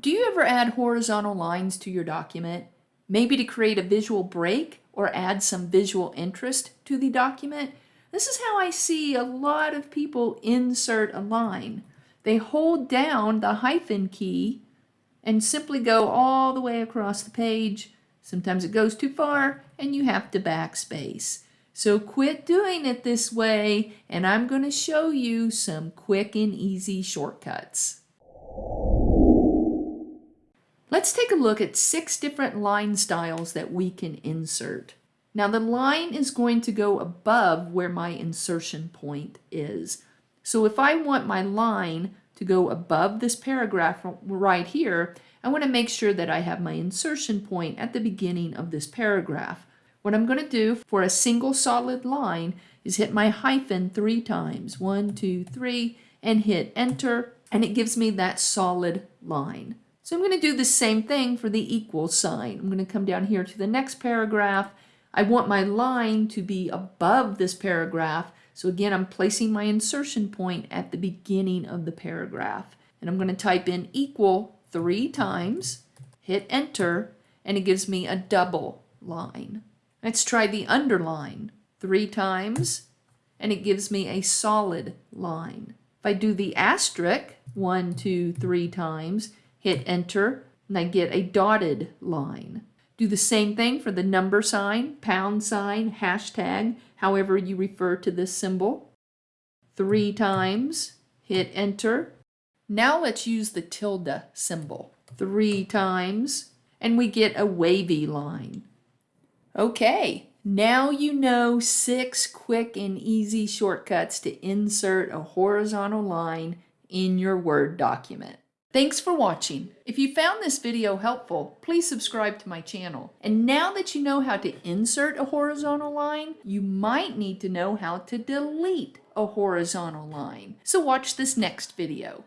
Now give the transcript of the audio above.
Do you ever add horizontal lines to your document? Maybe to create a visual break or add some visual interest to the document? This is how I see a lot of people insert a line. They hold down the hyphen key and simply go all the way across the page. Sometimes it goes too far and you have to backspace. So quit doing it this way and I'm going to show you some quick and easy shortcuts. Let's take a look at six different line styles that we can insert. Now the line is going to go above where my insertion point is. So if I want my line to go above this paragraph right here, I want to make sure that I have my insertion point at the beginning of this paragraph. What I'm going to do for a single solid line is hit my hyphen three times, one, two, three, and hit enter, and it gives me that solid line. So I'm going to do the same thing for the equal sign. I'm going to come down here to the next paragraph. I want my line to be above this paragraph. So again, I'm placing my insertion point at the beginning of the paragraph. And I'm going to type in equal three times, hit enter, and it gives me a double line. Let's try the underline three times, and it gives me a solid line. If I do the asterisk one, two, three times, hit enter, and I get a dotted line. Do the same thing for the number sign, pound sign, hashtag, however you refer to this symbol. Three times, hit enter. Now let's use the tilde symbol. Three times, and we get a wavy line. Okay, now you know six quick and easy shortcuts to insert a horizontal line in your Word document. Thanks for watching. If you found this video helpful, please subscribe to my channel. And now that you know how to insert a horizontal line, you might need to know how to delete a horizontal line. So watch this next video.